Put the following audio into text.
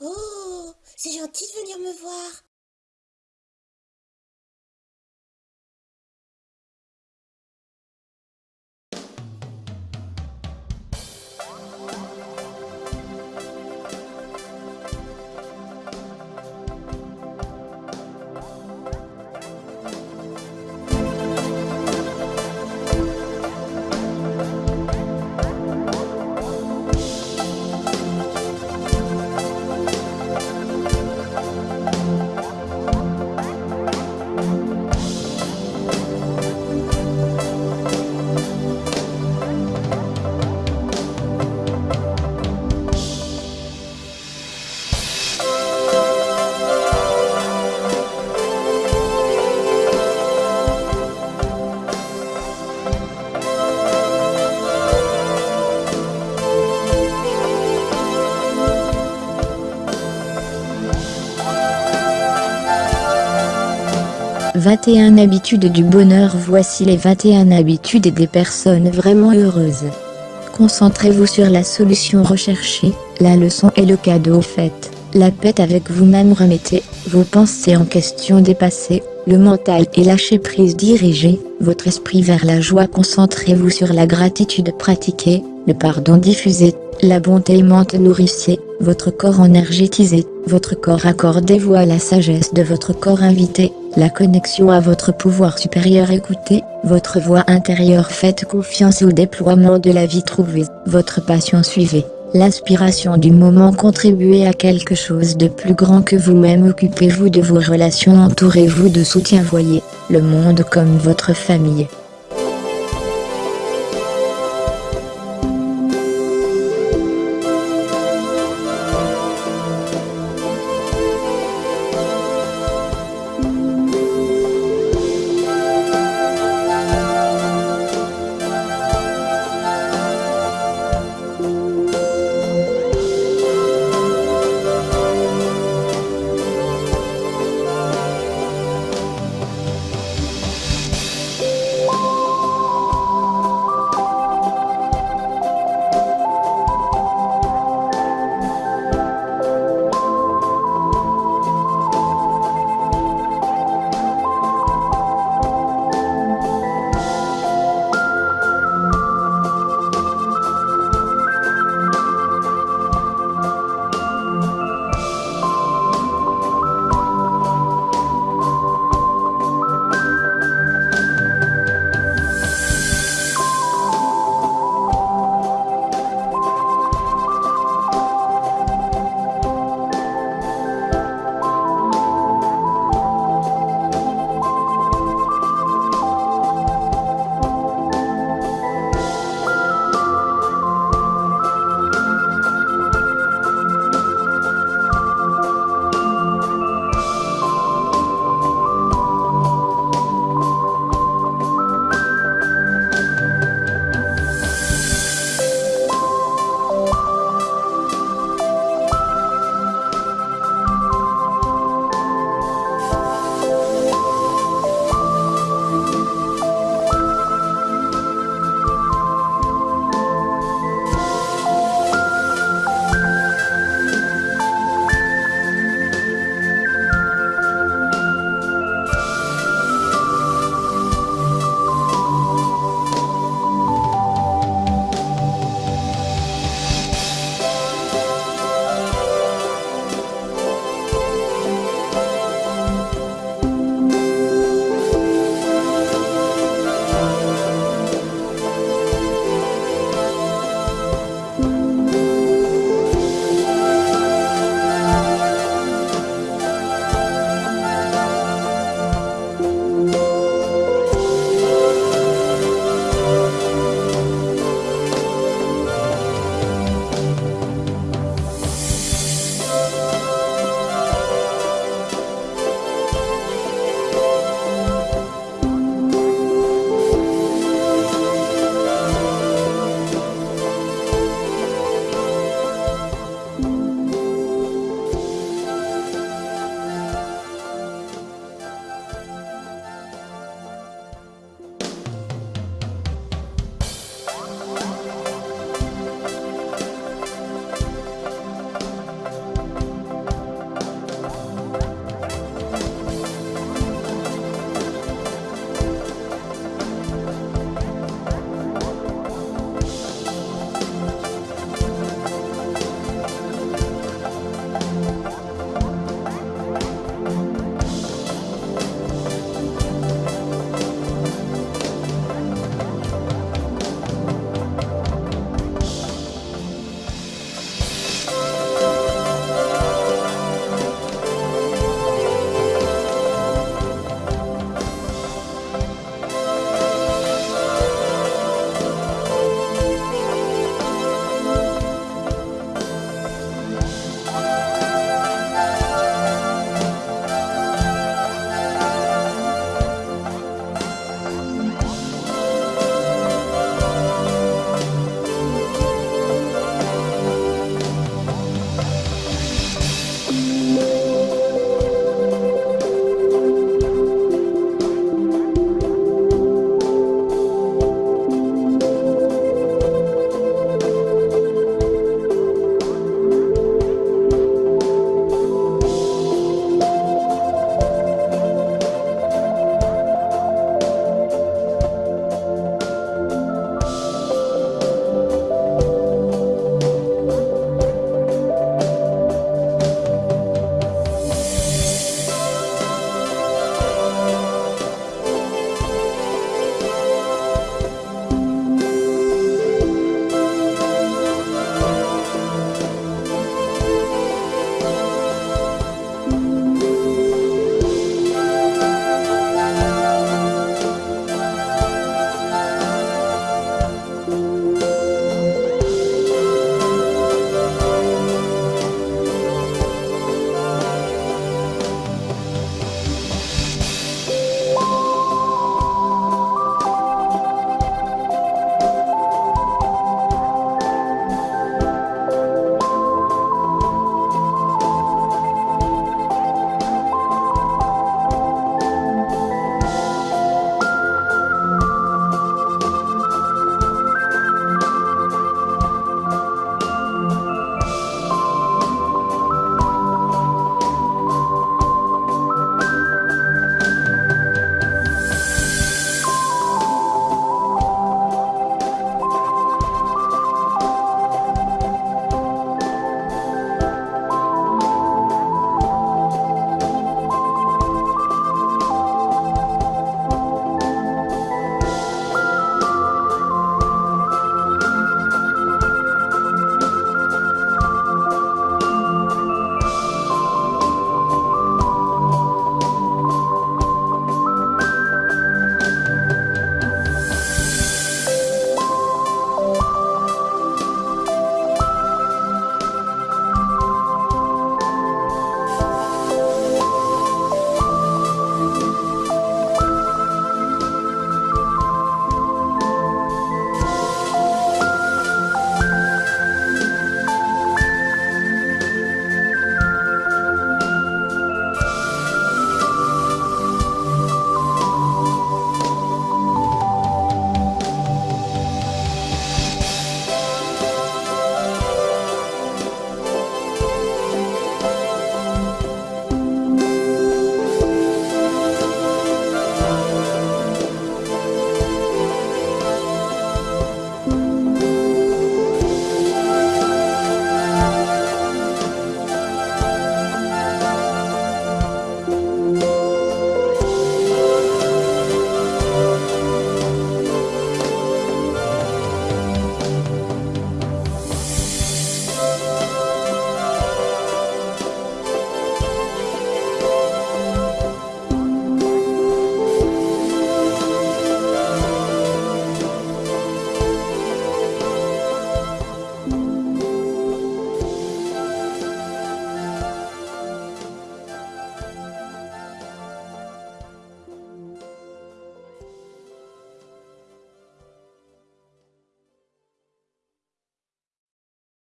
Oh, c'est gentil de venir me voir. « 21 habitudes du bonheur Voici les 21 habitudes des personnes vraiment heureuses. Concentrez-vous sur la solution recherchée, la leçon et le cadeau fait. La paix avec vous-même remettez, vos pensées en question dépassées, le mental et lâcher prise dirigez, votre esprit vers la joie concentrez-vous sur la gratitude pratiquée, le pardon diffusé, la bonté aimante nourrissez, votre corps énergétisé, votre corps accordez-vous à la sagesse de votre corps invité, la connexion à votre pouvoir supérieur écoutez, votre voix intérieure faites confiance au déploiement de la vie trouvée, votre passion suivez. L'inspiration du moment contribuez à quelque chose de plus grand que vous-même occupez-vous de vos relations entourez-vous de soutien voyez, le monde comme votre famille.